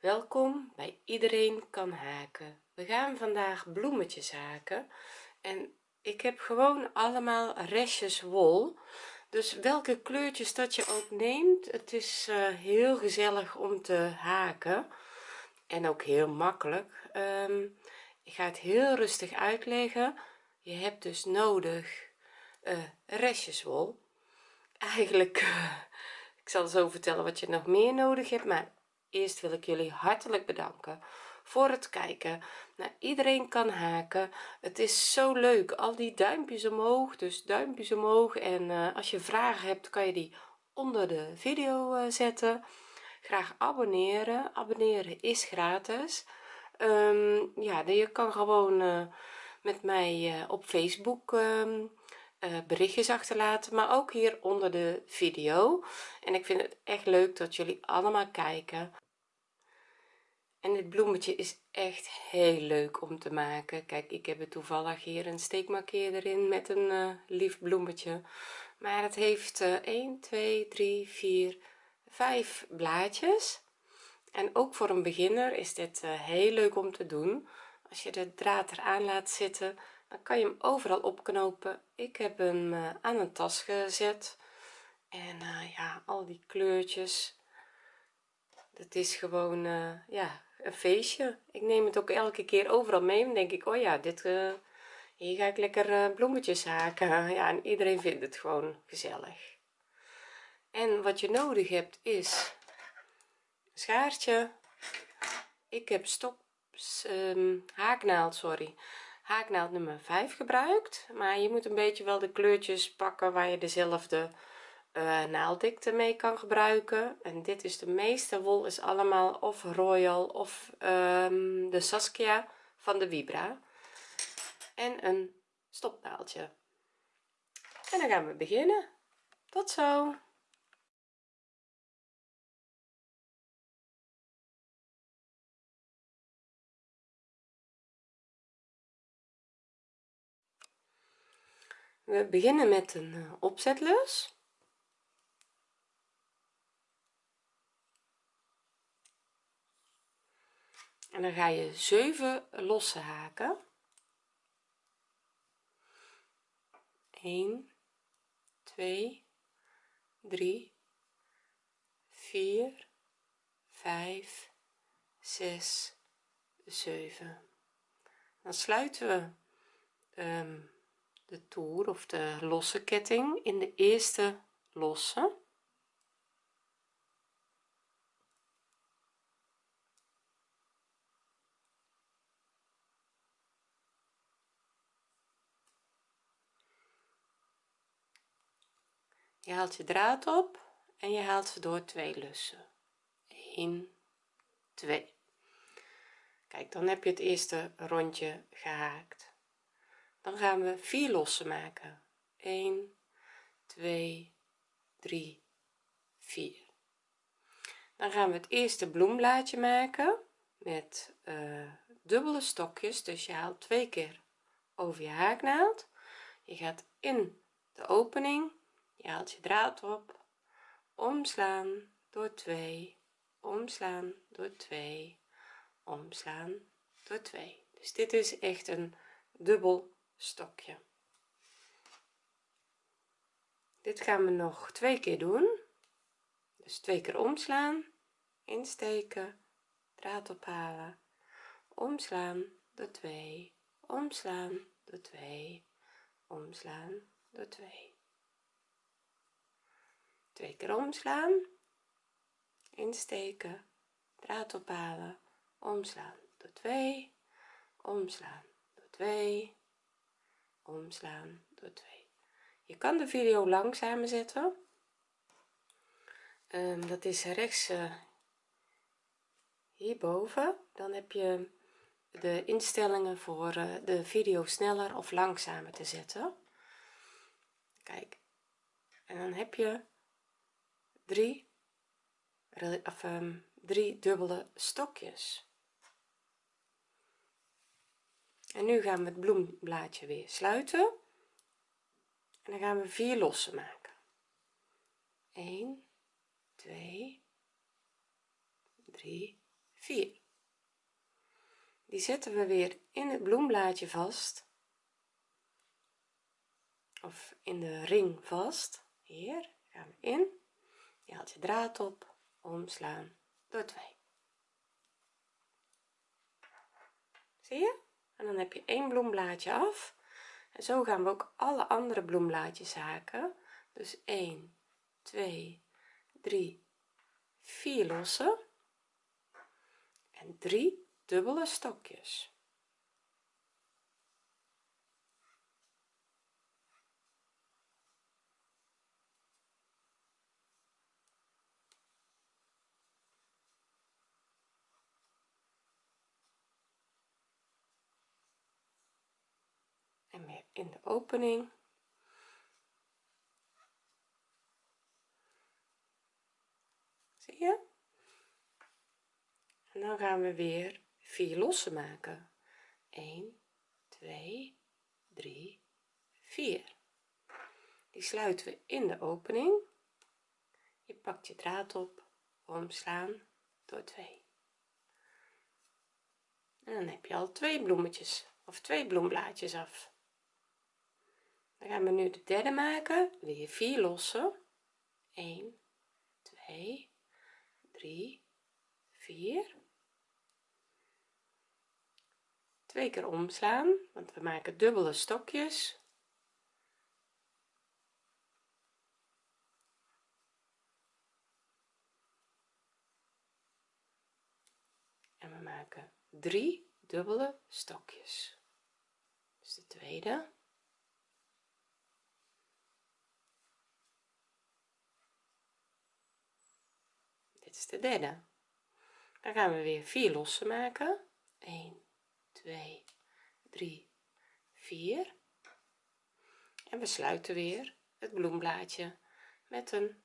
welkom bij iedereen kan haken. We gaan vandaag bloemetjes haken en ik heb gewoon allemaal restjes wol. Dus welke kleurtjes dat je ook neemt het is uh, heel gezellig om te haken en ook heel makkelijk. Um, ik ga het heel rustig uitleggen. Je hebt dus nodig uh, restjes wol. Eigenlijk uh, ik zal zo vertellen wat je nog meer nodig hebt maar eerst wil ik jullie hartelijk bedanken voor het kijken. Nou, iedereen kan haken. Het is zo leuk. Al die duimpjes omhoog dus duimpjes omhoog. En uh, als je vragen hebt kan je die onder de video uh, zetten. Graag abonneren. Abonneren is gratis. Um, ja je kan gewoon uh, met mij op facebook um, uh, berichtjes achterlaten maar ook hier onder de video. En ik vind het echt leuk dat jullie allemaal kijken. En dit bloemetje is echt heel leuk om te maken. Kijk ik heb er toevallig hier een steekmarkeer in met een uh, lief bloemetje. Maar het heeft uh, 1 2 3 4 5 blaadjes. En ook voor een beginner is dit uh, heel leuk om te doen. Als je de draad eraan laat zitten dan kan je hem overal opknopen. Ik heb hem uh, aan een tas gezet. En uh, ja al die kleurtjes. Dat is gewoon uh, ja een feestje. Ik neem het ook elke keer overal mee. Dan denk ik oh ja dit hier ga ik lekker bloemetjes haken. Ja en iedereen vindt het gewoon gezellig. En wat je nodig hebt is schaartje. Ik heb stop um, haaknaald sorry haaknaald nummer 5 gebruikt maar je moet een beetje wel de kleurtjes pakken waar je dezelfde uh, naalddikte mee kan gebruiken. En dit is de meeste wol is allemaal of royal of um, de saskia van de vibra. En een stopnaaldje. En dan gaan we beginnen. Tot zo we beginnen met een eh, opzetlus en dan ga je 7 losse haken. 1 2 3 4 5 6 7 dan sluiten we um, de toer of de losse ketting in de eerste losse. Je haalt je draad op en je haalt ze door twee lussen. 1 2 kijk dan heb je het eerste rondje gehaakt dan gaan we vier lossen maken. 1 2 3 4 dan gaan we het eerste bloemblaadje maken met uh, dubbele stokjes. Dus je haalt twee keer over je haaknaald je gaat in de opening je haalt je draad op omslaan door 2 omslaan door 2 omslaan door 2 dus dit is echt een dubbel stokje. Dit gaan we nog twee keer doen. Dus twee keer omslaan insteken draad ophalen omslaan door 2 omslaan door 2 omslaan door 2 twee keer omslaan insteken draad ophalen omslaan door 2 omslaan door 2 omslaan door 2 je kan de video langzamer zetten. Um, dat is rechts uh, hierboven. Dan heb je de instellingen voor uh, de video sneller of langzamer te zetten. Kijk. En dan heb je drie of um, drie dubbele stokjes en nu gaan we het bloemblaadje weer sluiten. En dan gaan we vier lossen maken. 1 2 3 4 die zetten we weer in het bloemblaadje vast. Of in de ring vast. Hier gaan we in. Je haalt je draad op. Omslaan. Door 2 zie je en dan heb je één bloemblaadje af. En zo gaan we ook alle andere bloemblaadjes haken. Dus 1 2 3 4 lossen. En 3 dubbele stokjes en weer in de opening. Zie je? En dan gaan we weer vier lossen maken. 1 2 3 4 die sluiten we in de opening. Je pakt je draad op. Omslaan door 2 en dan heb je al twee bloemetjes of twee bloemblaadjes af dan gaan we nu de derde maken. Weer vier lossen? 1 2 3 4 twee keer omslaan want we maken dubbele stokjes. En we maken drie dubbele stokjes. Dus de tweede is de derde. Dan gaan we weer vier lossen maken. 1 2 3 4 en we sluiten weer het bloemblaadje met een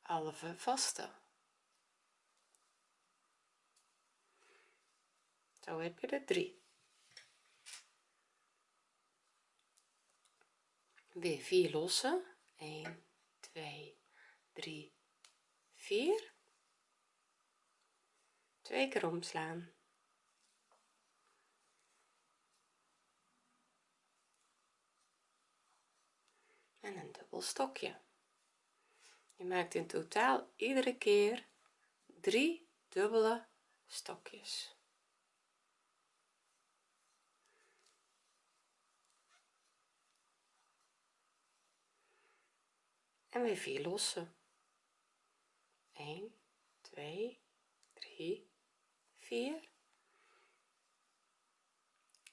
halve vaste. Zo heb je er drie. Weer vier lossen. 1 2 3 4 twee keer omslaan. En een dubbel stokje. Je maakt in totaal iedere keer drie dubbele stokjes. En weer vier lossen 1 2 3 4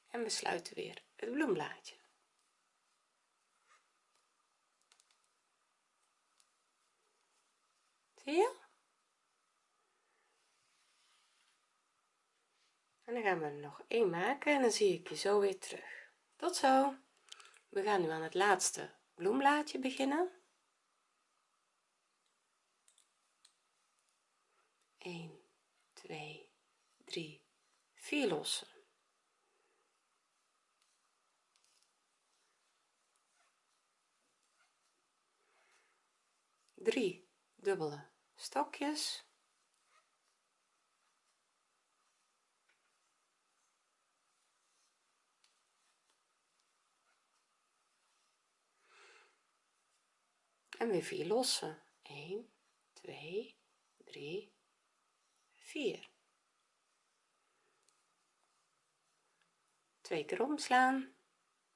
en we sluiten weer het bloemblaadje. Zie je? En dan gaan we er nog één maken en dan zie ik je zo weer terug. Tot zo. We gaan nu aan het laatste bloemblaadje beginnen 1 2 3 4 lossen. Drie dubbele stokjes. En weer vier lossen. 1 2 3 4 twee keer omslaan.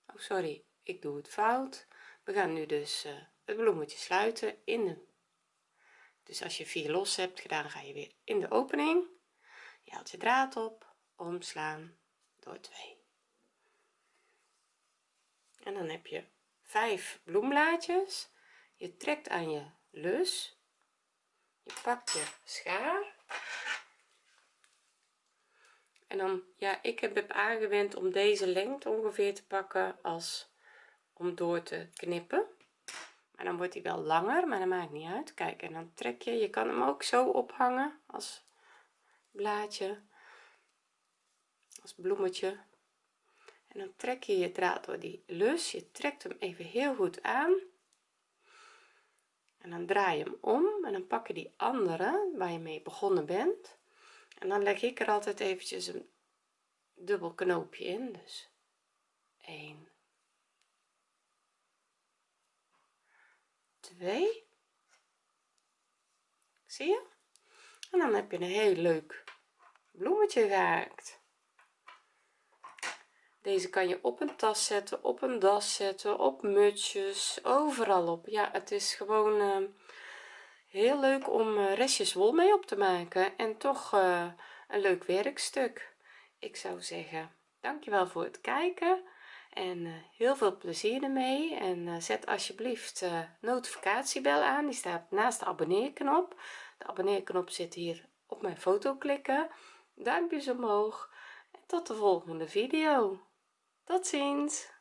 Oh sorry ik doe het fout. We gaan nu dus uh, het bloemetje sluiten in de dus als je vier los hebt gedaan ga je weer in de opening. Je haalt je draad op omslaan door 2 en dan heb je vijf bloemblaadjes. Je trekt aan je lus. Je pakt je schaar en dan ja ik heb, aangewend om deze lengte ongeveer te pakken als om door te knippen. Maar dan wordt hij wel langer maar dat maakt niet uit. Kijk en dan trek je je kan hem ook zo ophangen als blaadje als bloemetje. En dan trek je je draad door die lus. Je trekt hem even heel goed aan. En dan draai je hem om. En dan pak je die andere waar je mee begonnen bent en dan leg ik er altijd eventjes een dubbel knoopje in dus 1 2 zie je? En dan heb je een heel leuk bloemetje gehaakt. Deze kan je op een tas zetten op een das zetten op mutsjes overal op. Ja het is gewoon uh, heel leuk om uh, restjes wol mee op te maken en toch uh, een leuk werkstuk. Ik zou zeggen dankjewel voor het kijken en heel veel plezier ermee. En zet alsjeblieft notificatiebel aan. Die staat naast de abonneerknop. De abonneerknop zit hier op mijn foto klikken. Duimpjes omhoog. En tot de volgende video. Tot ziens